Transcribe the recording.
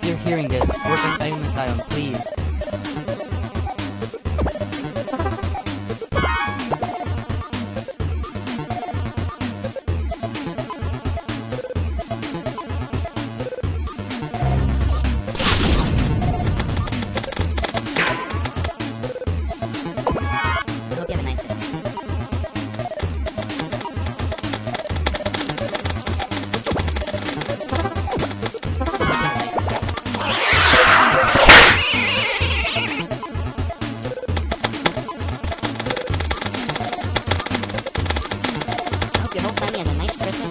If you're hearing this, work on Asylum, please. your whole family has a nice Christmas.